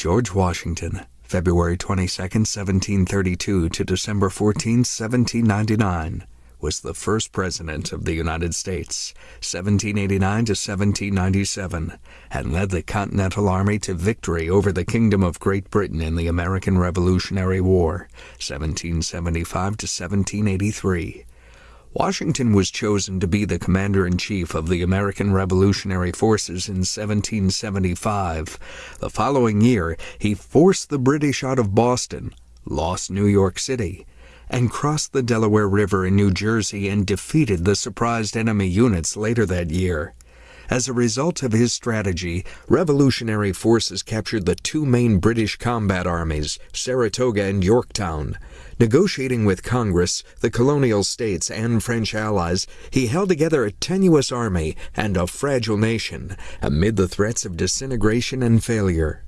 George Washington, February 22, 1732 to December 14, 1799, was the first president of the United States, 1789 to 1797, and led the Continental Army to victory over the Kingdom of Great Britain in the American Revolutionary War, 1775 to 1783. Washington was chosen to be the commander in chief of the American Revolutionary Forces in 1775. The following year, he forced the British out of Boston, lost New York City, and crossed the Delaware River in New Jersey and defeated the surprised enemy units later that year. As a result of his strategy, revolutionary forces captured the two main British combat armies, Saratoga and Yorktown. Negotiating with Congress, the colonial states, and French allies, he held together a tenuous army and a fragile nation amid the threats of disintegration and failure.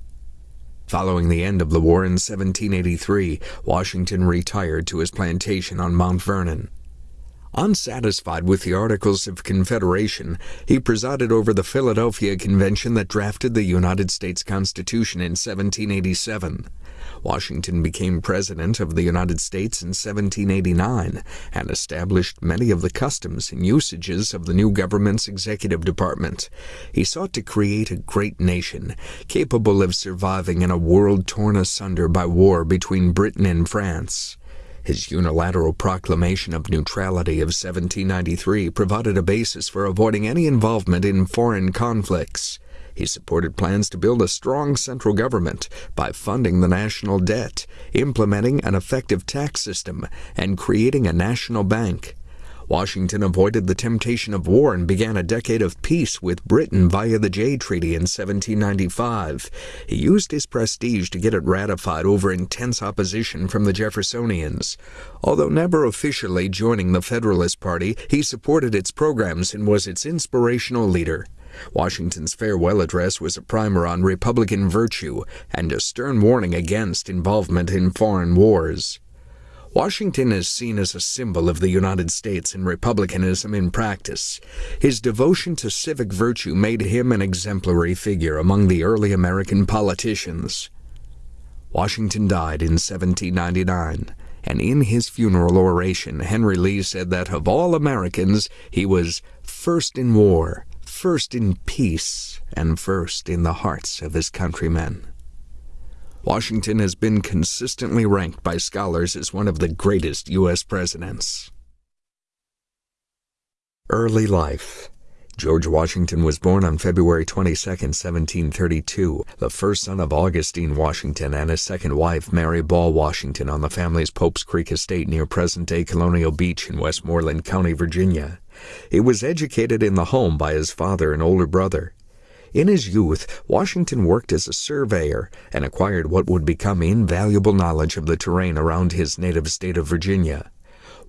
Following the end of the war in 1783, Washington retired to his plantation on Mount Vernon. Unsatisfied with the Articles of Confederation, he presided over the Philadelphia Convention that drafted the United States Constitution in 1787. Washington became President of the United States in 1789 and established many of the customs and usages of the new government's executive department. He sought to create a great nation, capable of surviving in a world torn asunder by war between Britain and France. His unilateral proclamation of neutrality of 1793 provided a basis for avoiding any involvement in foreign conflicts. He supported plans to build a strong central government by funding the national debt, implementing an effective tax system, and creating a national bank. Washington avoided the temptation of war and began a decade of peace with Britain via the Jay Treaty in 1795. He used his prestige to get it ratified over intense opposition from the Jeffersonians. Although never officially joining the Federalist Party, he supported its programs and was its inspirational leader. Washington's farewell address was a primer on Republican virtue and a stern warning against involvement in foreign wars. Washington is seen as a symbol of the United States and republicanism in practice. His devotion to civic virtue made him an exemplary figure among the early American politicians. Washington died in 1799, and in his funeral oration, Henry Lee said that of all Americans, he was first in war, first in peace, and first in the hearts of his countrymen. Washington has been consistently ranked by scholars as one of the greatest U.S. presidents. Early life George Washington was born on February 22, 1732, the first son of Augustine Washington and his second wife, Mary Ball Washington, on the family's Pope's Creek estate near present-day Colonial Beach in Westmoreland County, Virginia. He was educated in the home by his father and older brother. In his youth, Washington worked as a surveyor and acquired what would become invaluable knowledge of the terrain around his native state of Virginia.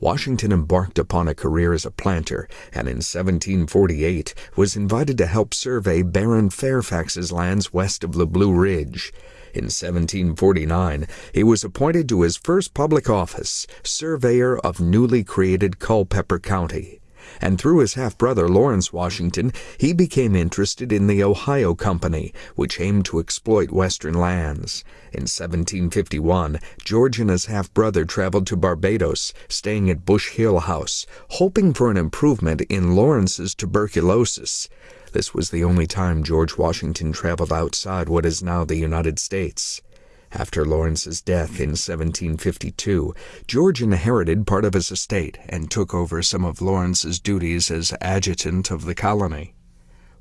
Washington embarked upon a career as a planter and in 1748 was invited to help survey Baron Fairfax's lands west of the Blue Ridge. In 1749, he was appointed to his first public office, surveyor of newly created Culpeper County and through his half-brother Lawrence Washington, he became interested in the Ohio Company, which aimed to exploit western lands. In 1751, George and his half-brother traveled to Barbados, staying at Bush Hill House, hoping for an improvement in Lawrence's tuberculosis. This was the only time George Washington traveled outside what is now the United States. After Lawrence's death in 1752, George inherited part of his estate and took over some of Lawrence's duties as adjutant of the colony.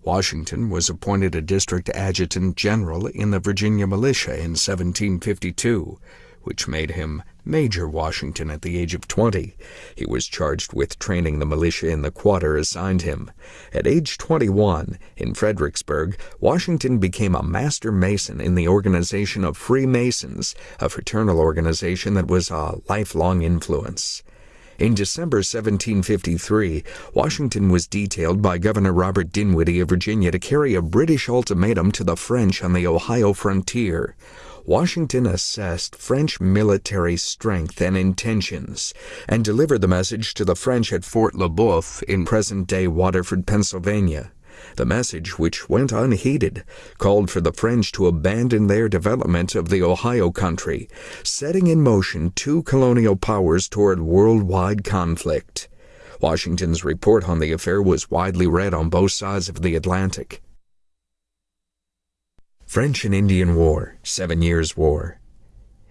Washington was appointed a district adjutant general in the Virginia militia in 1752, which made him Major Washington at the age of 20. He was charged with training the militia in the quarter assigned him. At age 21, in Fredericksburg, Washington became a master mason in the organization of Freemasons, a fraternal organization that was a lifelong influence. In December 1753, Washington was detailed by Governor Robert Dinwiddie of Virginia to carry a British ultimatum to the French on the Ohio frontier. Washington assessed French military strength and intentions and delivered the message to the French at Fort Le Boeuf in present-day Waterford, Pennsylvania. The message, which went unheeded, called for the French to abandon their development of the Ohio country, setting in motion two colonial powers toward worldwide conflict. Washington's report on the affair was widely read on both sides of the Atlantic. French and Indian War, Seven Years' War.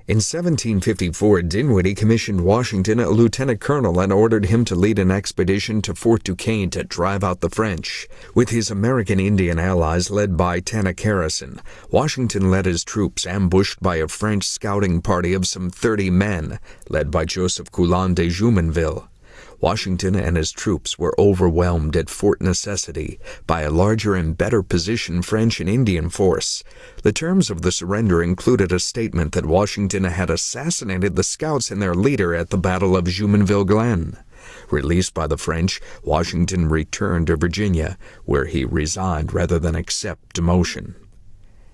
In 1754, Dinwiddie commissioned Washington a lieutenant colonel and ordered him to lead an expedition to Fort Duquesne to drive out the French. With his American Indian allies led by Tanacharison, Washington led his troops ambushed by a French scouting party of some 30 men, led by Joseph Coulon de Jumonville. Washington and his troops were overwhelmed at Fort Necessity by a larger and better positioned French and Indian force. The terms of the surrender included a statement that Washington had assassinated the scouts and their leader at the Battle of Jumonville Glen. Released by the French, Washington returned to Virginia, where he resigned rather than accept demotion.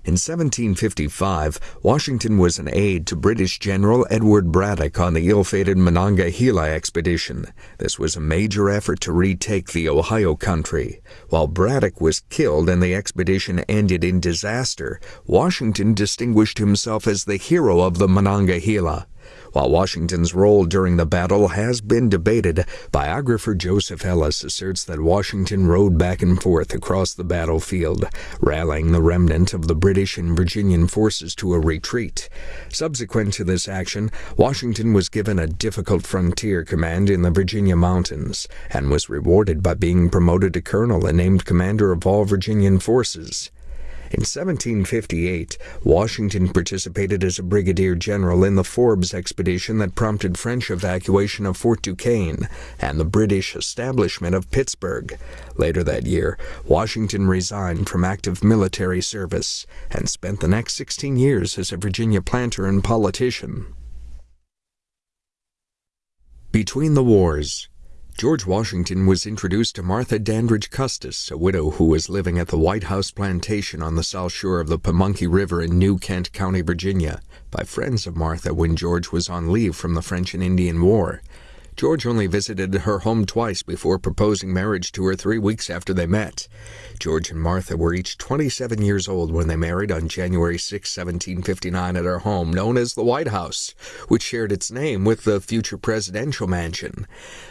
In 1755, Washington was an aide to British General Edward Braddock on the ill-fated Monongahela expedition. This was a major effort to retake the Ohio country. While Braddock was killed and the expedition ended in disaster, Washington distinguished himself as the hero of the Monongahela. While Washington's role during the battle has been debated, biographer Joseph Ellis asserts that Washington rode back and forth across the battlefield, rallying the remnant of the British and Virginian forces to a retreat. Subsequent to this action, Washington was given a difficult frontier command in the Virginia mountains and was rewarded by being promoted to colonel and named commander of all Virginian forces. In 1758, Washington participated as a brigadier general in the Forbes expedition that prompted French evacuation of Fort Duquesne and the British establishment of Pittsburgh. Later that year, Washington resigned from active military service and spent the next 16 years as a Virginia planter and politician. Between the Wars George Washington was introduced to Martha Dandridge Custis, a widow who was living at the White House Plantation on the south shore of the Pamunkey River in New Kent County, Virginia, by friends of Martha when George was on leave from the French and Indian War. George only visited her home twice before proposing marriage to her three weeks after they met. George and Martha were each 27 years old when they married on January 6, 1759, at her home known as the White House, which shared its name with the future presidential mansion.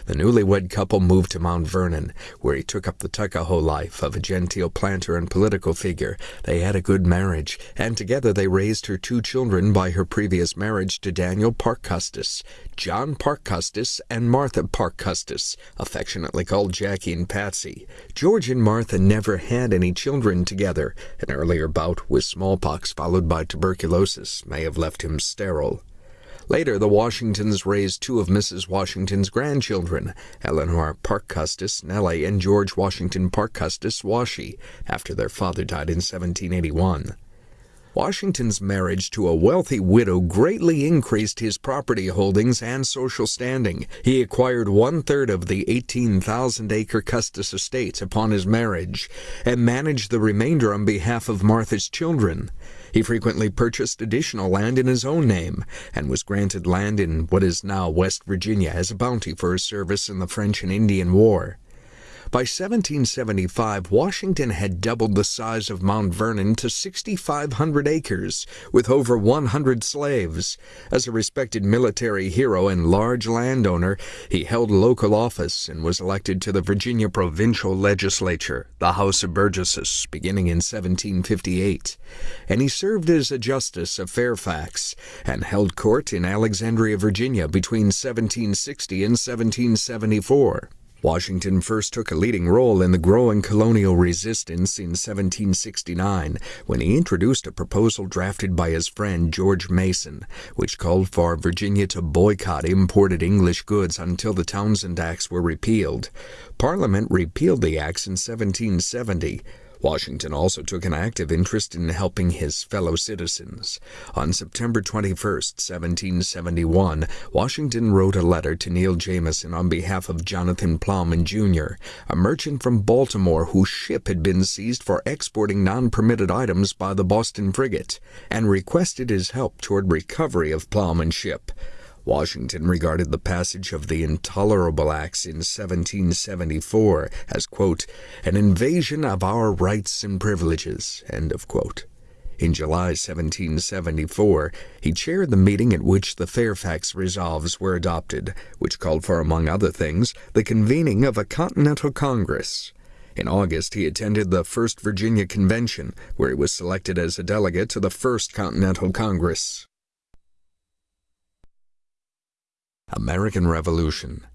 The newlywed couple moved to Mount Vernon, where he took up the Tuckahoe life of a genteel planter and political figure. They had a good marriage, and together they raised her two children by her previous marriage to Daniel Parke Custis, John Parke Custis, and Martha Parke Custis, affectionately called Jackie and Patsy. George and Martha never had any children together. An earlier bout with smallpox followed by tuberculosis may have left him sterile. Later, the Washingtons raised two of Mrs. Washington's grandchildren, Eleanor Parke Custis Nellie and George Washington Parke Custis Washie, after their father died in 1781. Washington's marriage to a wealthy widow greatly increased his property holdings and social standing. He acquired one third of the 18,000 acre Custis estate upon his marriage and managed the remainder on behalf of Martha's children. He frequently purchased additional land in his own name and was granted land in what is now West Virginia as a bounty for his service in the French and Indian War. By 1775, Washington had doubled the size of Mount Vernon to 6,500 acres, with over 100 slaves. As a respected military hero and large landowner, he held local office and was elected to the Virginia Provincial Legislature, the House of Burgesses, beginning in 1758. And he served as a justice of Fairfax and held court in Alexandria, Virginia between 1760 and 1774. Washington first took a leading role in the growing colonial resistance in 1769 when he introduced a proposal drafted by his friend George Mason, which called for Virginia to boycott imported English goods until the Townshend Acts were repealed. Parliament repealed the acts in 1770. Washington also took an active interest in helping his fellow citizens. On September 21, 1771, Washington wrote a letter to Neil Jameson on behalf of Jonathan Plowman, Jr., a merchant from Baltimore whose ship had been seized for exporting non-permitted items by the Boston frigate, and requested his help toward recovery of Plowman's ship. Washington regarded the passage of the Intolerable Acts in 1774 as, quote, an invasion of our rights and privileges, end of quote. In July 1774, he chaired the meeting at which the Fairfax Resolves were adopted, which called for, among other things, the convening of a Continental Congress. In August, he attended the First Virginia Convention, where he was selected as a delegate to the First Continental Congress. American Revolution.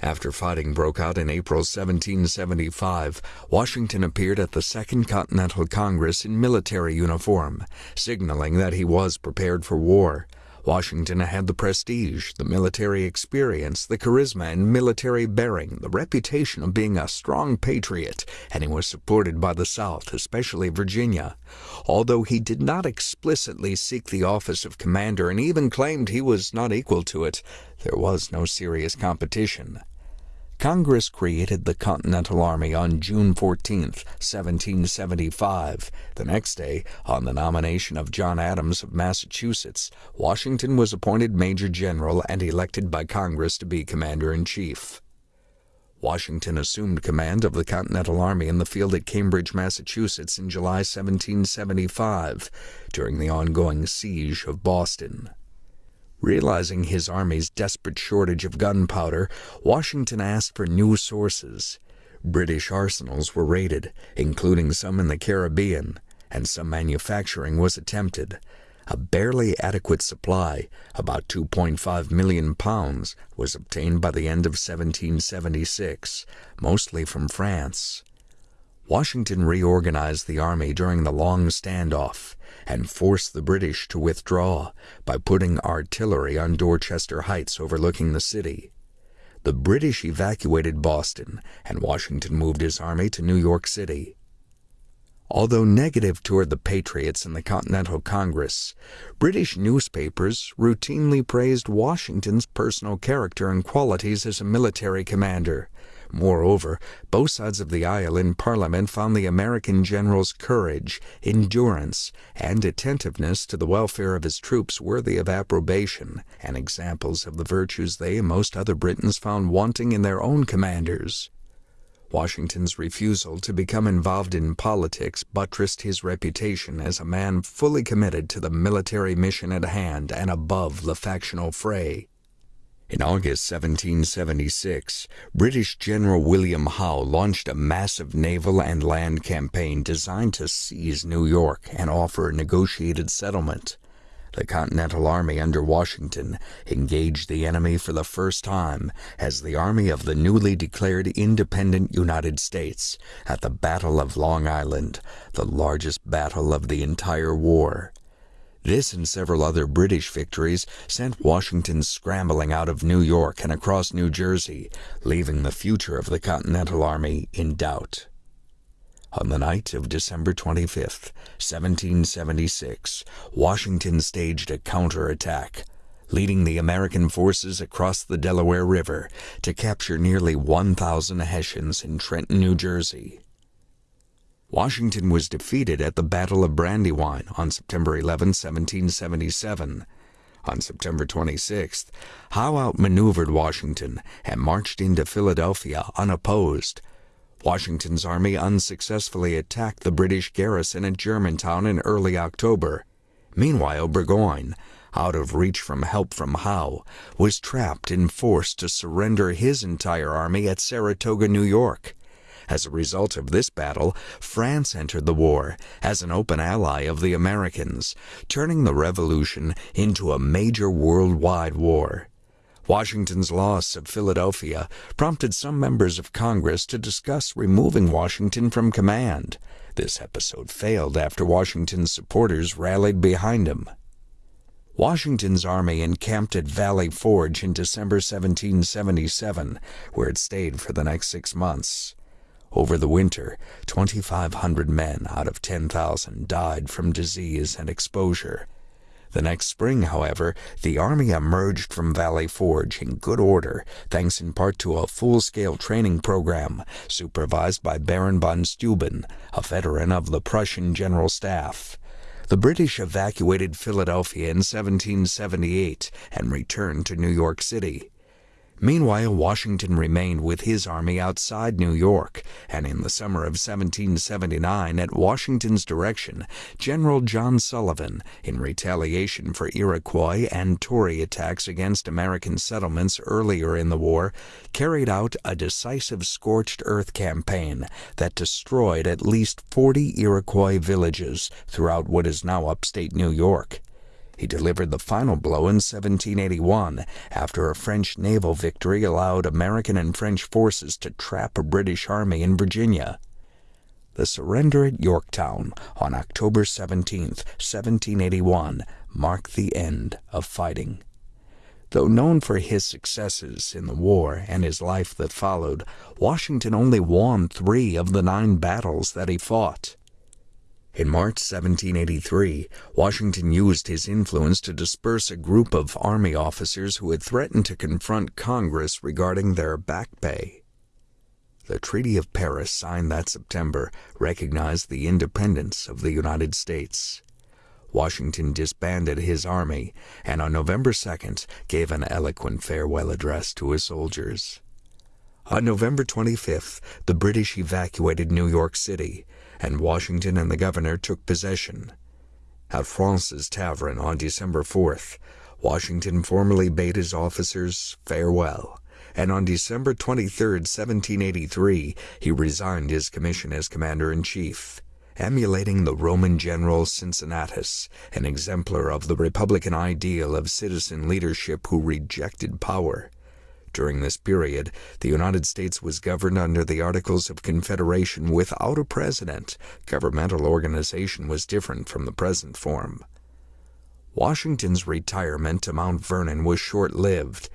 After fighting broke out in April 1775, Washington appeared at the Second Continental Congress in military uniform, signaling that he was prepared for war. Washington had the prestige, the military experience, the charisma and military bearing, the reputation of being a strong patriot, and he was supported by the South, especially Virginia. Although he did not explicitly seek the office of commander and even claimed he was not equal to it, there was no serious competition. Congress created the Continental Army on June 14, 1775. The next day, on the nomination of John Adams of Massachusetts, Washington was appointed Major General and elected by Congress to be Commander in Chief. Washington assumed command of the Continental Army in the field at Cambridge, Massachusetts in July 1775 during the ongoing siege of Boston. Realizing his army's desperate shortage of gunpowder, Washington asked for new sources. British arsenals were raided, including some in the Caribbean, and some manufacturing was attempted. A barely adequate supply, about 2.5 million pounds, was obtained by the end of 1776, mostly from France. Washington reorganized the army during the long standoff and forced the British to withdraw by putting artillery on Dorchester Heights overlooking the city. The British evacuated Boston, and Washington moved his army to New York City. Although negative toward the Patriots in the Continental Congress, British newspapers routinely praised Washington's personal character and qualities as a military commander, Moreover, both sides of the aisle in Parliament found the American general's courage, endurance, and attentiveness to the welfare of his troops worthy of approbation, and examples of the virtues they and most other Britons found wanting in their own commanders. Washington's refusal to become involved in politics buttressed his reputation as a man fully committed to the military mission at hand and above the factional fray. In August 1776, British General William Howe launched a massive naval and land campaign designed to seize New York and offer a negotiated settlement. The Continental Army under Washington engaged the enemy for the first time as the Army of the newly declared independent United States at the Battle of Long Island, the largest battle of the entire war. This and several other British victories sent Washington scrambling out of New York and across New Jersey, leaving the future of the Continental Army in doubt. On the night of December 25, 1776, Washington staged a counterattack, leading the American forces across the Delaware River to capture nearly 1,000 Hessians in Trenton, New Jersey. Washington was defeated at the Battle of Brandywine on September 11, 1777. On September 26th, Howe outmaneuvered Washington and marched into Philadelphia unopposed. Washington's army unsuccessfully attacked the British garrison at Germantown in early October. Meanwhile, Burgoyne, out of reach from help from Howe, was trapped and forced to surrender his entire army at Saratoga, New York. As a result of this battle, France entered the war as an open ally of the Americans, turning the Revolution into a major worldwide war. Washington's loss of Philadelphia prompted some members of Congress to discuss removing Washington from command. This episode failed after Washington's supporters rallied behind him. Washington's army encamped at Valley Forge in December 1777, where it stayed for the next six months. Over the winter, 2,500 men out of 10,000 died from disease and exposure. The next spring, however, the army emerged from Valley Forge in good order, thanks in part to a full-scale training program supervised by Baron von Steuben, a veteran of the Prussian General Staff. The British evacuated Philadelphia in 1778 and returned to New York City. Meanwhile, Washington remained with his army outside New York, and in the summer of 1779, at Washington's direction, General John Sullivan, in retaliation for Iroquois and Tory attacks against American settlements earlier in the war, carried out a decisive scorched earth campaign that destroyed at least 40 Iroquois villages throughout what is now upstate New York. He delivered the final blow in 1781 after a French naval victory allowed American and French forces to trap a British army in Virginia. The surrender at Yorktown on October 17, 1781, marked the end of fighting. Though known for his successes in the war and his life that followed, Washington only won three of the nine battles that he fought. In March 1783, Washington used his influence to disperse a group of Army officers who had threatened to confront Congress regarding their back pay. The Treaty of Paris, signed that September, recognized the independence of the United States. Washington disbanded his army and on November 2nd gave an eloquent farewell address to his soldiers. On November 25th, the British evacuated New York City and Washington and the governor took possession. At Fraunces Tavern on December 4th, Washington formally bade his officers farewell, and on December 23, 1783, he resigned his commission as commander in chief, emulating the Roman general Cincinnatus, an exemplar of the republican ideal of citizen leadership who rejected power. During this period, the United States was governed under the Articles of Confederation without a president. Governmental organization was different from the present form. Washington's retirement to Mount Vernon was short lived.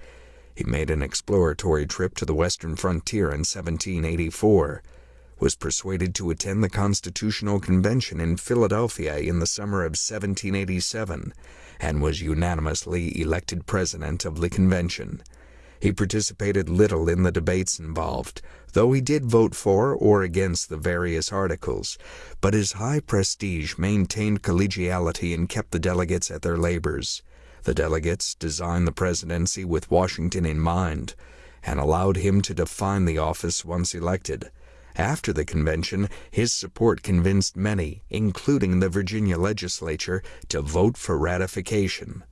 He made an exploratory trip to the western frontier in 1784, was persuaded to attend the Constitutional Convention in Philadelphia in the summer of 1787, and was unanimously elected president of the convention. He participated little in the debates involved, though he did vote for or against the various articles, but his high prestige maintained collegiality and kept the delegates at their labors. The delegates designed the presidency with Washington in mind and allowed him to define the office once elected. After the convention, his support convinced many, including the Virginia legislature, to vote for ratification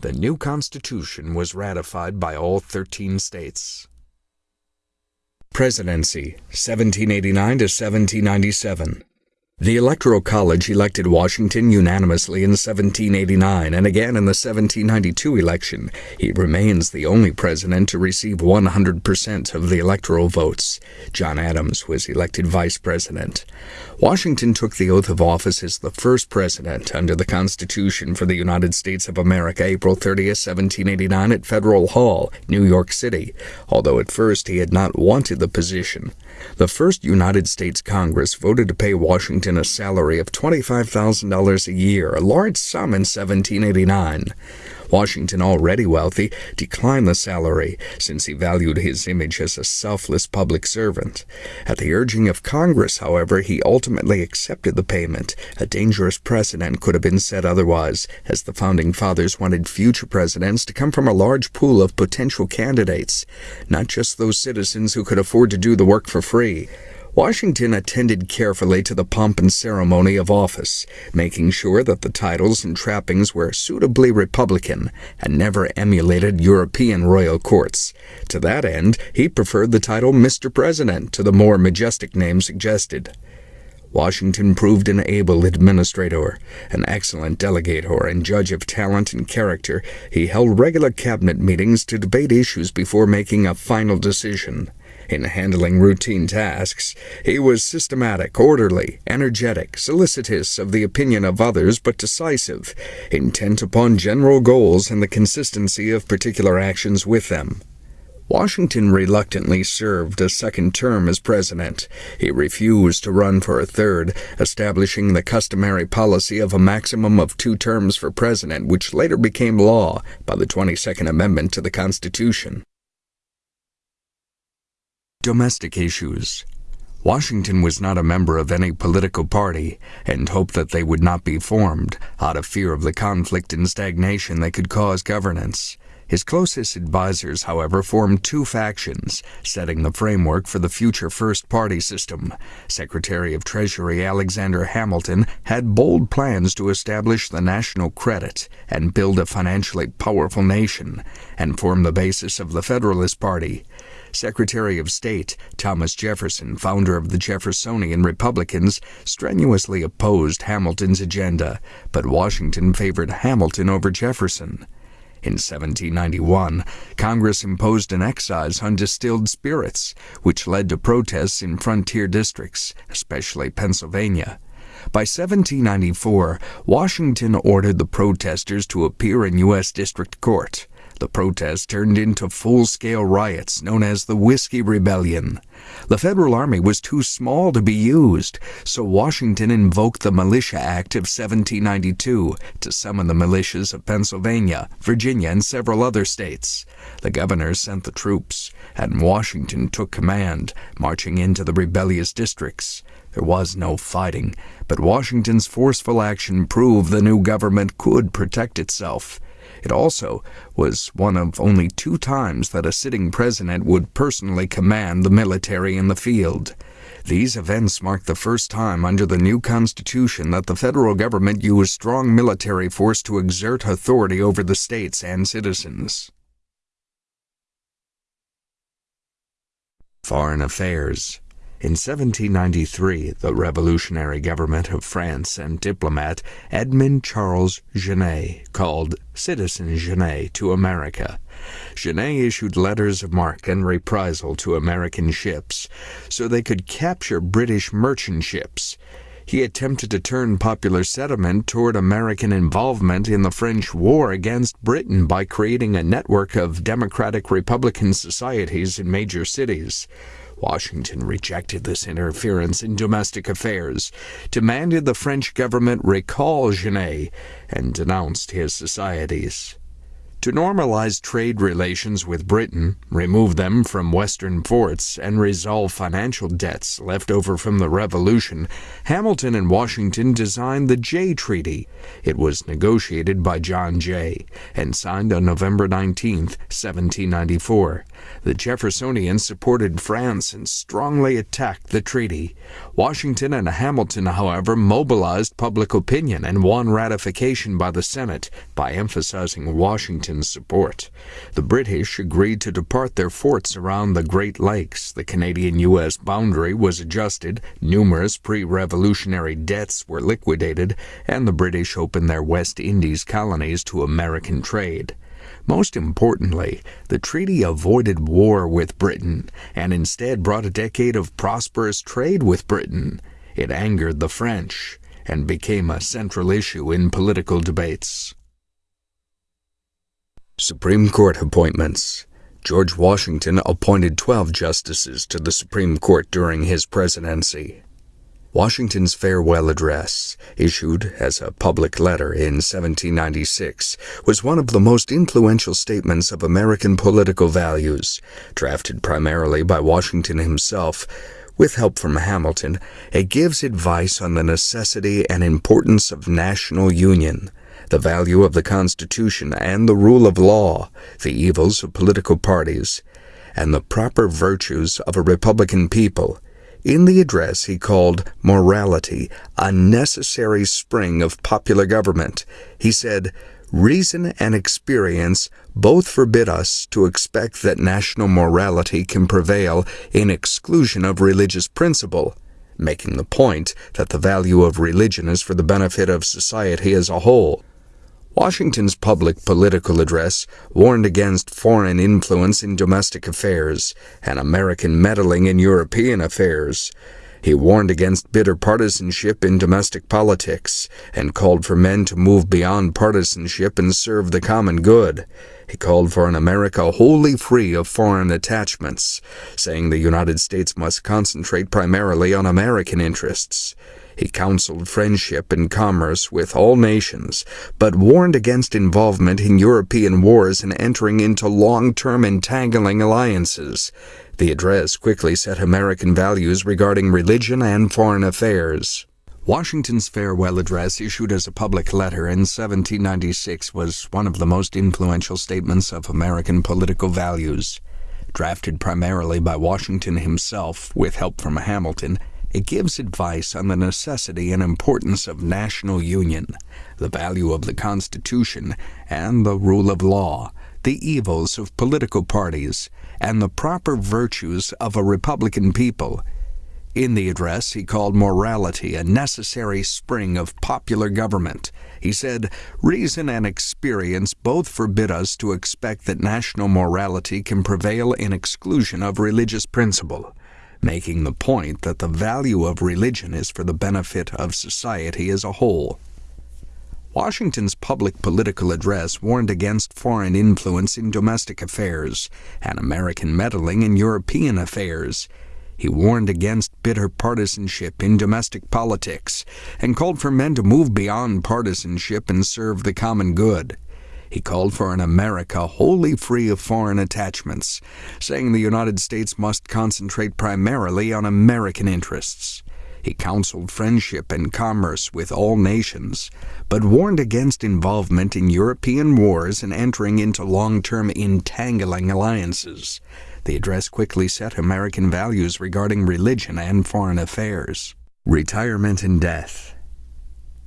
the new Constitution was ratified by all 13 states. Presidency, 1789 to 1797. The Electoral College elected Washington unanimously in 1789 and again in the 1792 election. He remains the only president to receive 100% of the electoral votes. John Adams was elected vice president. Washington took the oath of office as the first president under the Constitution for the United States of America April 30, 1789 at Federal Hall, New York City, although at first he had not wanted the position. The first United States Congress voted to pay Washington a salary of $25,000 a year, a large sum in 1789. Washington, already wealthy, declined the salary since he valued his image as a selfless public servant. At the urging of Congress, however, he ultimately accepted the payment. A dangerous precedent could have been set otherwise, as the founding fathers wanted future presidents to come from a large pool of potential candidates, not just those citizens who could afford to do the work for free. Washington attended carefully to the pomp and ceremony of office, making sure that the titles and trappings were suitably Republican and never emulated European royal courts. To that end, he preferred the title Mr. President to the more majestic name suggested. Washington proved an able administrator, an excellent delegator, and judge of talent and character. He held regular cabinet meetings to debate issues before making a final decision. In handling routine tasks, he was systematic, orderly, energetic, solicitous of the opinion of others, but decisive, intent upon general goals and the consistency of particular actions with them. Washington reluctantly served a second term as president. He refused to run for a third, establishing the customary policy of a maximum of two terms for president, which later became law by the 22nd Amendment to the Constitution. Domestic issues. Washington was not a member of any political party and hoped that they would not be formed out of fear of the conflict and stagnation they could cause governance. His closest advisers, however, formed two factions, setting the framework for the future first party system. Secretary of Treasury Alexander Hamilton had bold plans to establish the national credit and build a financially powerful nation, and form the basis of the Federalist Party. Secretary of State Thomas Jefferson, founder of the Jeffersonian Republicans, strenuously opposed Hamilton's agenda, but Washington favored Hamilton over Jefferson. In 1791, Congress imposed an excise on distilled spirits, which led to protests in frontier districts, especially Pennsylvania. By 1794, Washington ordered the protesters to appear in U.S. District Court. The protest turned into full-scale riots known as the Whiskey Rebellion. The Federal Army was too small to be used, so Washington invoked the Militia Act of 1792 to summon the militias of Pennsylvania, Virginia, and several other states. The governors sent the troops, and Washington took command, marching into the rebellious districts. There was no fighting, but Washington's forceful action proved the new government could protect itself. It also was one of only two times that a sitting president would personally command the military in the field. These events marked the first time under the new Constitution that the federal government used strong military force to exert authority over the states and citizens. Foreign Affairs in 1793, the revolutionary government of France and diplomat Edmond Charles Genet, called Citizen Genet, to America. Genet issued letters of marque and reprisal to American ships so they could capture British merchant ships. He attempted to turn popular sentiment toward American involvement in the French war against Britain by creating a network of democratic Republican societies in major cities. Washington rejected this interference in domestic affairs, demanded the French government recall Genet, and denounced his societies to normalize trade relations with Britain, remove them from Western ports, and resolve financial debts left over from the Revolution, Hamilton and Washington designed the Jay Treaty. It was negotiated by John Jay and signed on November 19, 1794. The Jeffersonians supported France and strongly attacked the treaty. Washington and Hamilton, however, mobilized public opinion and won ratification by the Senate by emphasizing Washington's support. The British agreed to depart their forts around the Great Lakes. The Canadian U.S. boundary was adjusted, numerous pre revolutionary debts were liquidated, and the British opened their West Indies colonies to American trade. Most importantly, the treaty avoided war with Britain and instead brought a decade of prosperous trade with Britain. It angered the French and became a central issue in political debates. Supreme Court appointments. George Washington appointed 12 justices to the Supreme Court during his presidency. Washington's farewell address, issued as a public letter in 1796, was one of the most influential statements of American political values. Drafted primarily by Washington himself, with help from Hamilton, it gives advice on the necessity and importance of national union the value of the Constitution and the rule of law, the evils of political parties, and the proper virtues of a Republican people. In the address, he called morality a necessary spring of popular government. He said, Reason and experience both forbid us to expect that national morality can prevail in exclusion of religious principle, making the point that the value of religion is for the benefit of society as a whole. Washington's public political address warned against foreign influence in domestic affairs and American meddling in European affairs. He warned against bitter partisanship in domestic politics and called for men to move beyond partisanship and serve the common good. He called for an America wholly free of foreign attachments, saying the United States must concentrate primarily on American interests. He counseled friendship and commerce with all nations, but warned against involvement in European wars and entering into long-term entangling alliances. The address quickly set American values regarding religion and foreign affairs. Washington's farewell address, issued as a public letter in 1796, was one of the most influential statements of American political values. Drafted primarily by Washington himself, with help from Hamilton, it gives advice on the necessity and importance of national union, the value of the Constitution, and the rule of law, the evils of political parties, and the proper virtues of a republican people. In the address, he called morality a necessary spring of popular government. He said, Reason and experience both forbid us to expect that national morality can prevail in exclusion of religious principle, making the point that the value of religion is for the benefit of society as a whole. Washington's public political address warned against foreign influence in domestic affairs and American meddling in European affairs. He warned against bitter partisanship in domestic politics and called for men to move beyond partisanship and serve the common good. He called for an America wholly free of foreign attachments, saying the United States must concentrate primarily on American interests. He counseled friendship and commerce with all nations, but warned against involvement in European wars and entering into long term entangling alliances. The address quickly set American values regarding religion and foreign affairs. Retirement and death.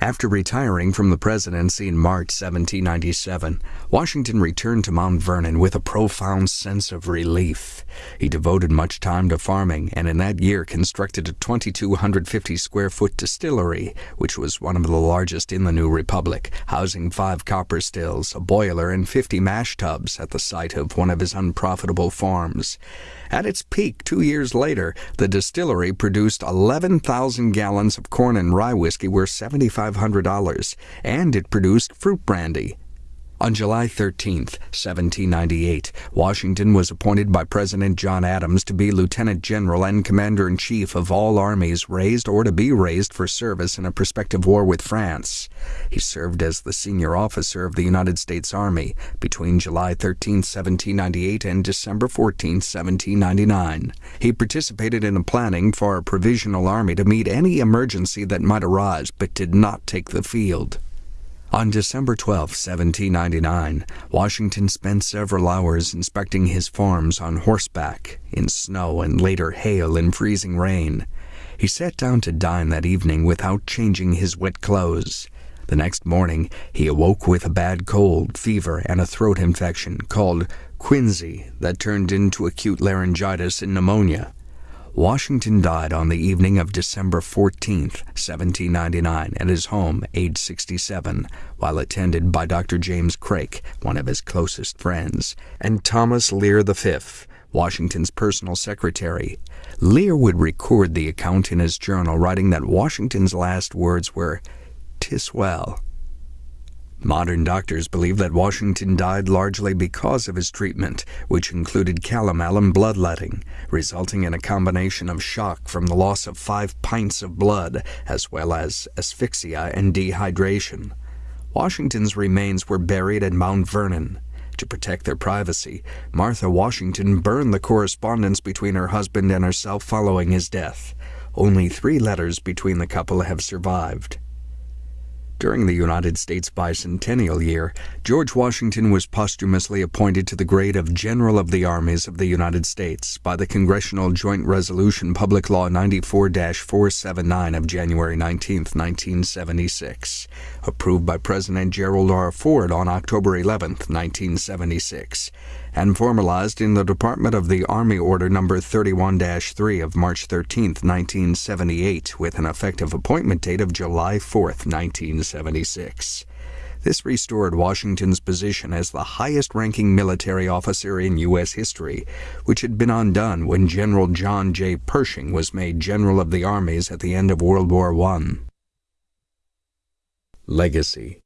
After retiring from the presidency in March 1797, Washington returned to Mount Vernon with a profound sense of relief. He devoted much time to farming and in that year constructed a 2,250 square foot distillery, which was one of the largest in the new republic, housing five copper stills, a boiler, and 50 mash tubs at the site of one of his unprofitable farms. At its peak two years later, the distillery produced 11,000 gallons of corn and rye whiskey worth 75 $500, and it produced fruit brandy, on July 13, 1798, Washington was appointed by President John Adams to be Lieutenant General and Commander in Chief of all armies raised or to be raised for service in a prospective war with France. He served as the senior officer of the United States Army between July 13, 1798 and December 14, 1799. He participated in the planning for a provisional army to meet any emergency that might arise but did not take the field. On December 12, 1799, Washington spent several hours inspecting his farms on horseback, in snow and later hail and freezing rain. He sat down to dine that evening without changing his wet clothes. The next morning, he awoke with a bad cold, fever, and a throat infection called quinsy that turned into acute laryngitis and pneumonia. Washington died on the evening of December 14, 1799, at his home, age 67, while attended by Dr. James Craik, one of his closest friends, and Thomas Lear V., Washington's personal secretary. Lear would record the account in his journal, writing that Washington's last words were, "'Tis well." Modern doctors believe that Washington died largely because of his treatment, which included calomel and bloodletting, resulting in a combination of shock from the loss of five pints of blood, as well as asphyxia and dehydration. Washington's remains were buried at Mount Vernon. To protect their privacy, Martha Washington burned the correspondence between her husband and herself following his death. Only three letters between the couple have survived. During the United States bicentennial year, George Washington was posthumously appointed to the grade of General of the Armies of the United States by the Congressional Joint Resolution Public Law 94 479 of January 19, 1976, approved by President Gerald R. Ford on October 11, 1976 and formalized in the Department of the Army Order No. 31 3 of March 13, 1978, with an effective appointment date of July 4, 1976. This restored Washington's position as the highest ranking military officer in U.S. history, which had been undone when General John J. Pershing was made General of the Armies at the end of World War I. Legacy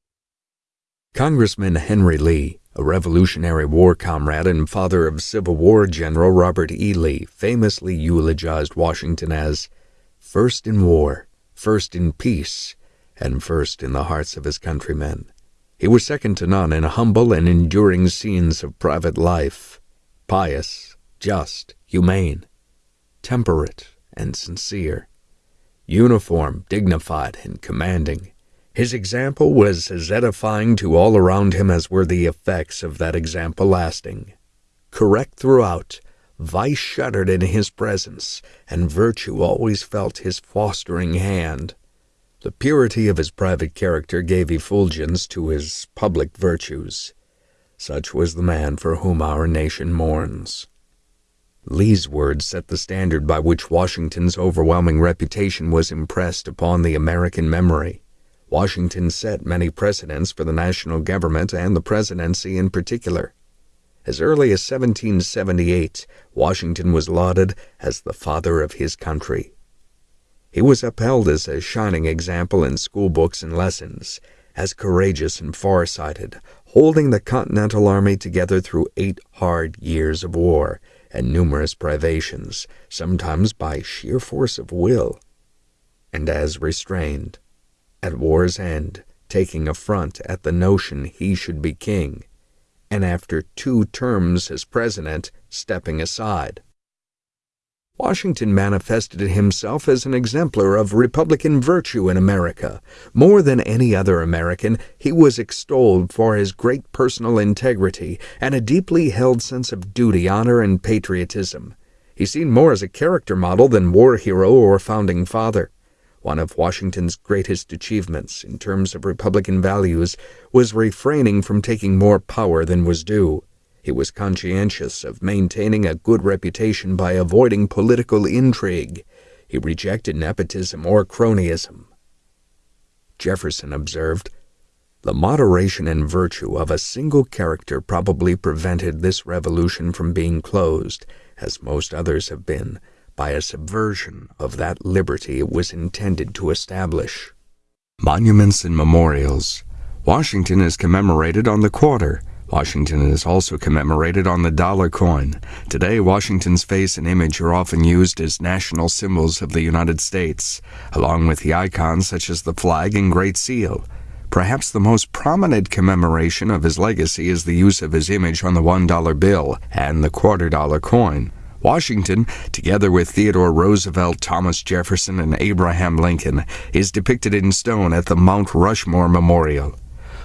Congressman Henry Lee a Revolutionary War comrade and father of Civil War General Robert E. Lee famously eulogized Washington as first in war, first in peace, and first in the hearts of his countrymen. He was second to none in humble and enduring scenes of private life, pious, just, humane, temperate, and sincere, uniform, dignified, and commanding. His example was as edifying to all around him as were the effects of that example lasting. Correct throughout, vice shuddered in his presence, and virtue always felt his fostering hand. The purity of his private character gave effulgence to his public virtues. Such was the man for whom our nation mourns. Lee's words set the standard by which Washington's overwhelming reputation was impressed upon the American memory. Washington set many precedents for the national government and the presidency in particular. As early as 1778, Washington was lauded as the father of his country. He was upheld as a shining example in school books and lessons, as courageous and far-sighted, holding the Continental Army together through eight hard years of war and numerous privations, sometimes by sheer force of will, and as restrained, at war's end, taking affront at the notion he should be king, and after two terms as president, stepping aside. Washington manifested himself as an exemplar of Republican virtue in America. More than any other American, he was extolled for his great personal integrity and a deeply held sense of duty, honor, and patriotism. He's seen more as a character model than war hero or founding father. One of Washington's greatest achievements in terms of Republican values was refraining from taking more power than was due. He was conscientious of maintaining a good reputation by avoiding political intrigue. He rejected nepotism or cronyism. Jefferson observed, The moderation and virtue of a single character probably prevented this revolution from being closed, as most others have been, by a subversion of that liberty it was intended to establish. Monuments and Memorials Washington is commemorated on the quarter Washington is also commemorated on the dollar coin. Today, Washington's face and image are often used as national symbols of the United States, along with the icons such as the flag and Great Seal. Perhaps the most prominent commemoration of his legacy is the use of his image on the $1 bill and the quarter dollar coin. Washington, together with Theodore Roosevelt, Thomas Jefferson, and Abraham Lincoln, is depicted in stone at the Mount Rushmore Memorial.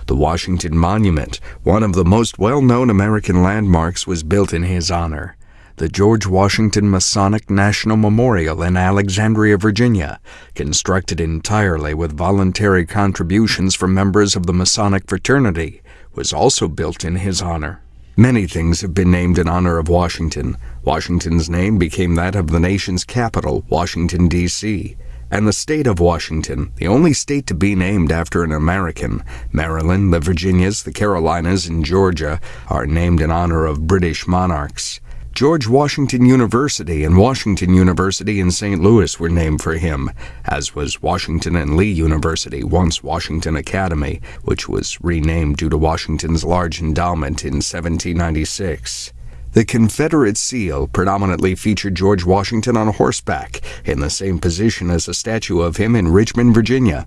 The Washington Monument, one of the most well-known American landmarks, was built in his honor. The George Washington Masonic National Memorial in Alexandria, Virginia, constructed entirely with voluntary contributions from members of the Masonic fraternity, was also built in his honor. Many things have been named in honor of Washington. Washington's name became that of the nation's capital, Washington, D.C and the state of Washington, the only state to be named after an American. Maryland, the Virginias, the Carolinas, and Georgia are named in honor of British monarchs. George Washington University and Washington University in St. Louis were named for him, as was Washington and Lee University, once Washington Academy, which was renamed due to Washington's large endowment in 1796. The Confederate seal predominantly featured George Washington on horseback, in the same position as a statue of him in Richmond, Virginia.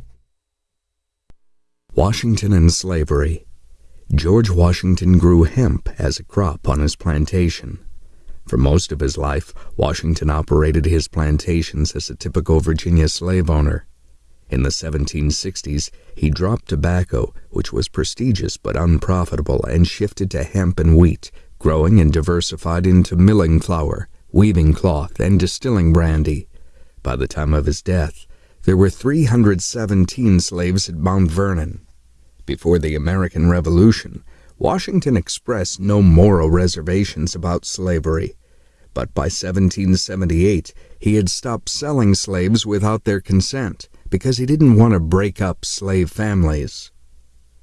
Washington and Slavery George Washington grew hemp as a crop on his plantation. For most of his life, Washington operated his plantations as a typical Virginia slave owner. In the 1760s, he dropped tobacco, which was prestigious but unprofitable, and shifted to hemp and wheat, growing and diversified into milling flour, weaving cloth, and distilling brandy. By the time of his death, there were 317 slaves at Mount Vernon. Before the American Revolution, Washington expressed no moral reservations about slavery, but by 1778 he had stopped selling slaves without their consent because he didn't want to break up slave families.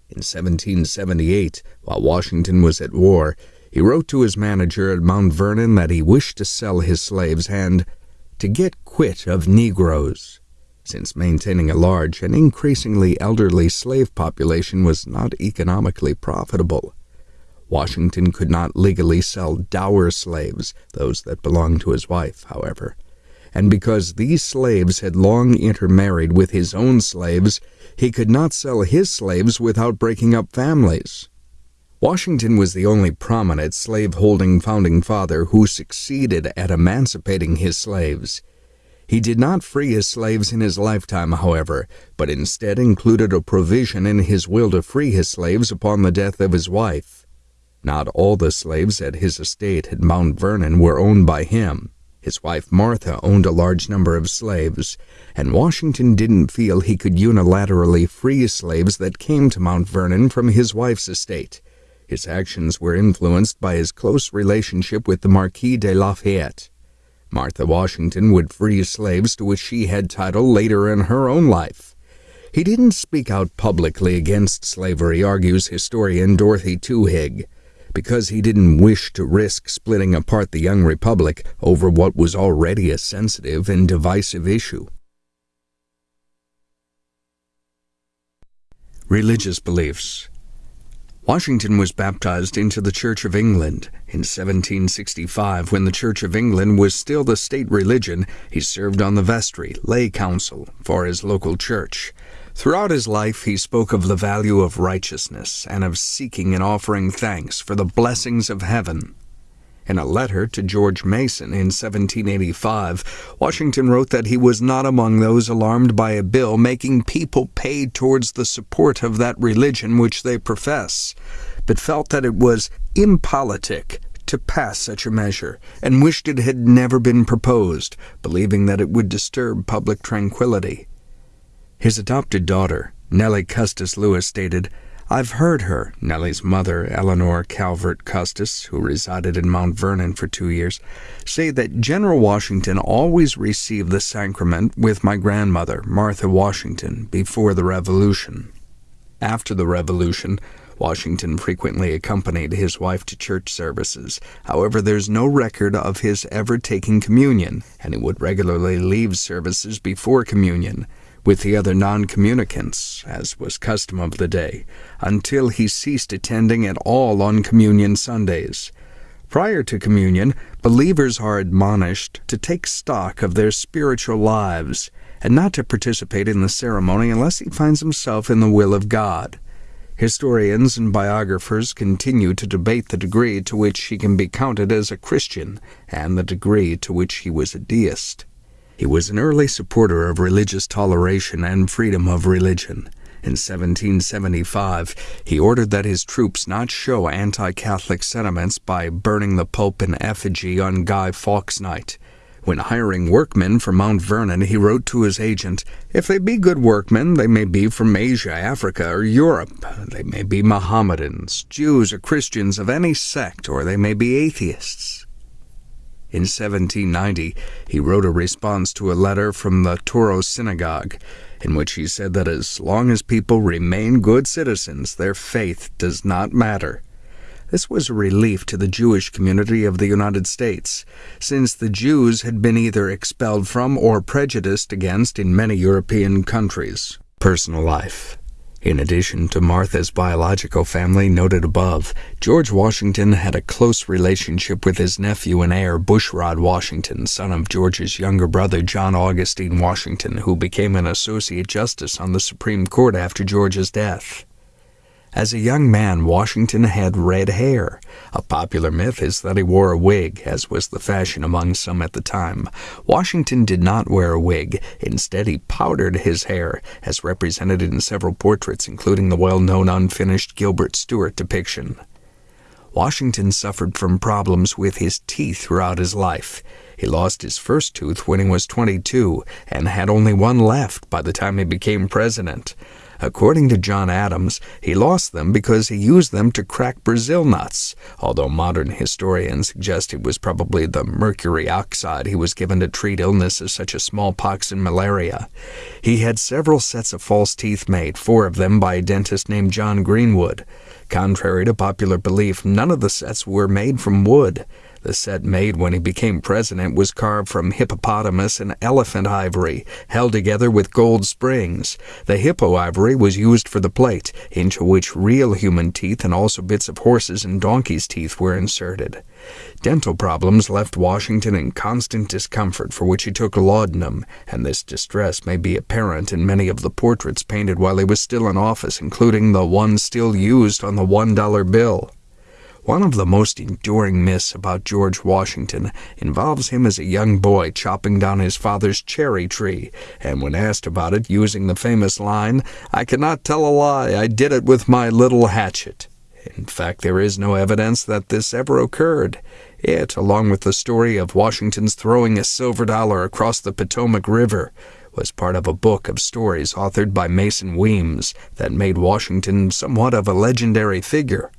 In 1778, while Washington was at war, he wrote to his manager at Mount Vernon that he wished to sell his slaves and to get quit of Negroes, since maintaining a large and increasingly elderly slave population was not economically profitable. Washington could not legally sell dower slaves, those that belonged to his wife, however, and because these slaves had long intermarried with his own slaves, he could not sell his slaves without breaking up families. Washington was the only prominent slave-holding founding father who succeeded at emancipating his slaves. He did not free his slaves in his lifetime, however, but instead included a provision in his will to free his slaves upon the death of his wife. Not all the slaves at his estate at Mount Vernon were owned by him. His wife Martha owned a large number of slaves, and Washington didn't feel he could unilaterally free slaves that came to Mount Vernon from his wife's estate. His actions were influenced by his close relationship with the Marquis de Lafayette. Martha Washington would free slaves to which she had title later in her own life. He didn't speak out publicly against slavery, argues historian Dorothy Twohig, because he didn't wish to risk splitting apart the young republic over what was already a sensitive and divisive issue. Religious beliefs Washington was baptized into the Church of England. In 1765, when the Church of England was still the state religion, he served on the vestry, lay council, for his local church. Throughout his life, he spoke of the value of righteousness and of seeking and offering thanks for the blessings of heaven. In a letter to George Mason in 1785, Washington wrote that he was not among those alarmed by a bill making people pay towards the support of that religion which they profess, but felt that it was impolitic to pass such a measure, and wished it had never been proposed, believing that it would disturb public tranquillity. His adopted daughter, Nellie Custis Lewis, stated, I've heard her, Nellie's mother, Eleanor Calvert Custis, who resided in Mount Vernon for two years, say that General Washington always received the sacrament with my grandmother, Martha Washington, before the Revolution. After the Revolution, Washington frequently accompanied his wife to church services. However, there's no record of his ever taking communion, and he would regularly leave services before communion with the other non communicants, as was custom of the day, until he ceased attending at all on Communion Sundays. Prior to communion, believers are admonished to take stock of their spiritual lives and not to participate in the ceremony unless he finds himself in the will of God. Historians and biographers continue to debate the degree to which he can be counted as a Christian and the degree to which he was a deist. He was an early supporter of religious toleration and freedom of religion. In 1775, he ordered that his troops not show anti Catholic sentiments by burning the Pope in effigy on Guy Fawkes Night. When hiring workmen for Mount Vernon, he wrote to his agent, If they be good workmen, they may be from Asia, Africa, or Europe. They may be Mohammedans, Jews, or Christians of any sect, or they may be atheists. In 1790, he wrote a response to a letter from the Touro Synagogue, in which he said that as long as people remain good citizens, their faith does not matter. This was a relief to the Jewish community of the United States, since the Jews had been either expelled from or prejudiced against in many European countries. Personal life. In addition to Martha's biological family noted above, George Washington had a close relationship with his nephew and heir Bushrod Washington, son of George's younger brother John Augustine Washington, who became an associate justice on the Supreme Court after George's death. As a young man, Washington had red hair. A popular myth is that he wore a wig, as was the fashion among some at the time. Washington did not wear a wig. Instead, he powdered his hair, as represented in several portraits, including the well known unfinished Gilbert Stuart depiction. Washington suffered from problems with his teeth throughout his life. He lost his first tooth when he was 22 and had only one left by the time he became president. According to John Adams, he lost them because he used them to crack Brazil nuts, although modern historians suggest it was probably the mercury oxide he was given to treat illnesses such as smallpox and malaria. He had several sets of false teeth made, four of them by a dentist named John Greenwood. Contrary to popular belief, none of the sets were made from wood. The set made when he became president was carved from hippopotamus and elephant ivory, held together with gold springs. The hippo ivory was used for the plate, into which real human teeth and also bits of horses' and donkeys' teeth were inserted. Dental problems left Washington in constant discomfort, for which he took laudanum, and this distress may be apparent in many of the portraits painted while he was still in office, including the one still used on the one dollar bill. One of the most enduring myths about George Washington involves him as a young boy chopping down his father's cherry tree, and when asked about it, using the famous line, I cannot tell a lie, I did it with my little hatchet. In fact, there is no evidence that this ever occurred. It, along with the story of Washington's throwing a silver dollar across the Potomac River, was part of a book of stories authored by Mason Weems that made Washington somewhat of a legendary figure.